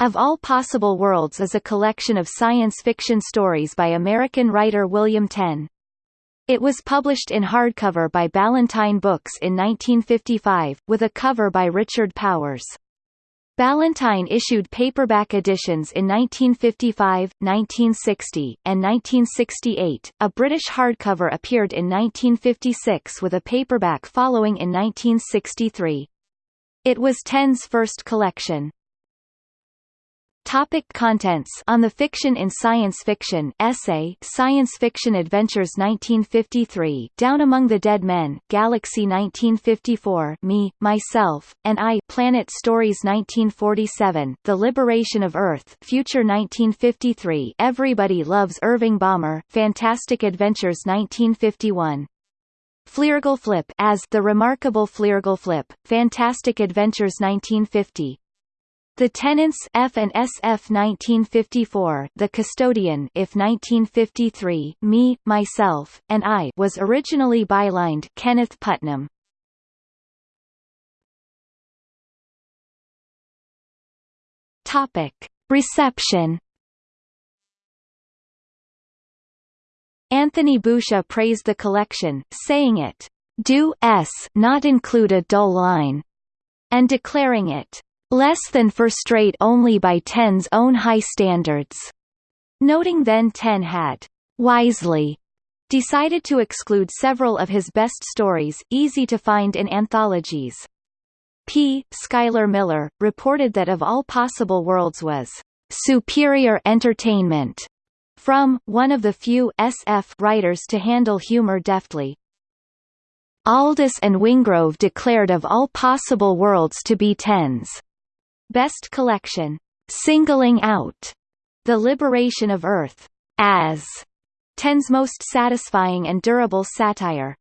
Of All Possible Worlds is a collection of science fiction stories by American writer William Tenn. It was published in hardcover by Ballantine Books in 1955, with a cover by Richard Powers. Ballantine issued paperback editions in 1955, 1960, and 1968. A British hardcover appeared in 1956 with a paperback following in 1963. It was Tenn's first collection. Topic contents. On the Fiction in Science Fiction essay Science Fiction Adventures 1953 Down Among the Dead Men, Galaxy 1954 Me, Myself, and I Planet Stories 1947 The Liberation of Earth Future 1953 Everybody Loves Irving Bommer, Fantastic Adventures 1951 Flirgleflip as The Remarkable Flirgleflip, Fantastic Adventures 1950 the Tenants F and SF 1954 The Custodian if 1953 Me, Myself, and I was originally bylined Kenneth Putnam. Topic. Reception Anthony Boucher praised the collection, saying it, "Do s not include a dull line," and declaring it less than for straight only by Tenn's own high standards. Noting then Tenn had wisely decided to exclude several of his best stories, easy to find in anthologies. P. Schuyler Miller, reported that of all possible worlds was superior entertainment from one of the few SF writers to handle humor deftly. Aldiss and Wingrove declared of all possible worlds to be Tenn's Best Collection, singling out. The Liberation of Earth. As. Tenn's most satisfying and durable satire.